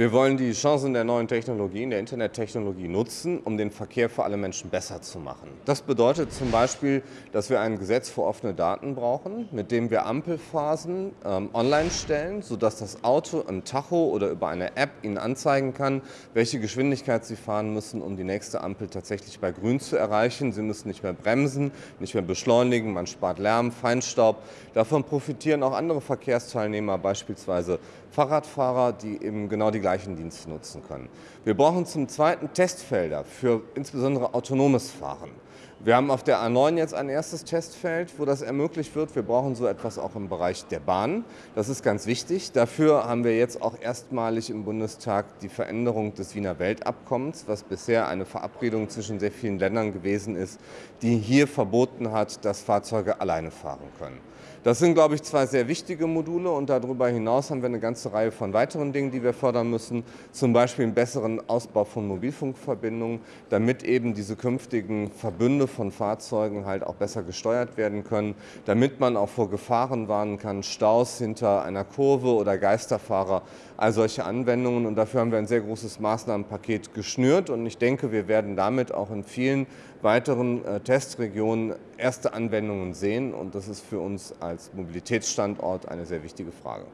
Wir wollen die Chancen der neuen Technologien, der Internettechnologie nutzen, um den Verkehr für alle Menschen besser zu machen. Das bedeutet zum Beispiel, dass wir ein Gesetz für offene Daten brauchen, mit dem wir Ampelphasen ähm, online stellen, sodass das Auto im Tacho oder über eine App Ihnen anzeigen kann, welche Geschwindigkeit Sie fahren müssen, um die nächste Ampel tatsächlich bei Grün zu erreichen. Sie müssen nicht mehr bremsen, nicht mehr beschleunigen, man spart Lärm, Feinstaub. Davon profitieren auch andere Verkehrsteilnehmer, beispielsweise Fahrradfahrer, die eben genau die gleichen Dienste nutzen können. Wir brauchen zum Zweiten Testfelder für insbesondere autonomes Fahren. Wir haben auf der A9 jetzt ein erstes Testfeld, wo das ermöglicht wird. Wir brauchen so etwas auch im Bereich der Bahn. Das ist ganz wichtig. Dafür haben wir jetzt auch erstmalig im Bundestag die Veränderung des Wiener Weltabkommens, was bisher eine Verabredung zwischen sehr vielen Ländern gewesen ist, die hier verboten hat, dass Fahrzeuge alleine fahren können. Das sind, glaube ich, zwei sehr wichtige Module und darüber hinaus haben wir eine ganze Reihe von weiteren Dingen, die wir fördern müssen. Zum Beispiel einen besseren Ausbau von Mobilfunkverbindungen, damit eben diese künftigen Verbünde von Fahrzeugen halt auch besser gesteuert werden können, damit man auch vor Gefahren warnen kann, Staus hinter einer Kurve oder Geisterfahrer, all solche Anwendungen. Und dafür haben wir ein sehr großes Maßnahmenpaket geschnürt und ich denke, wir werden damit auch in vielen weiteren äh, Testregionen erste Anwendungen sehen und das ist für uns als Mobilitätsstandort eine sehr wichtige Frage.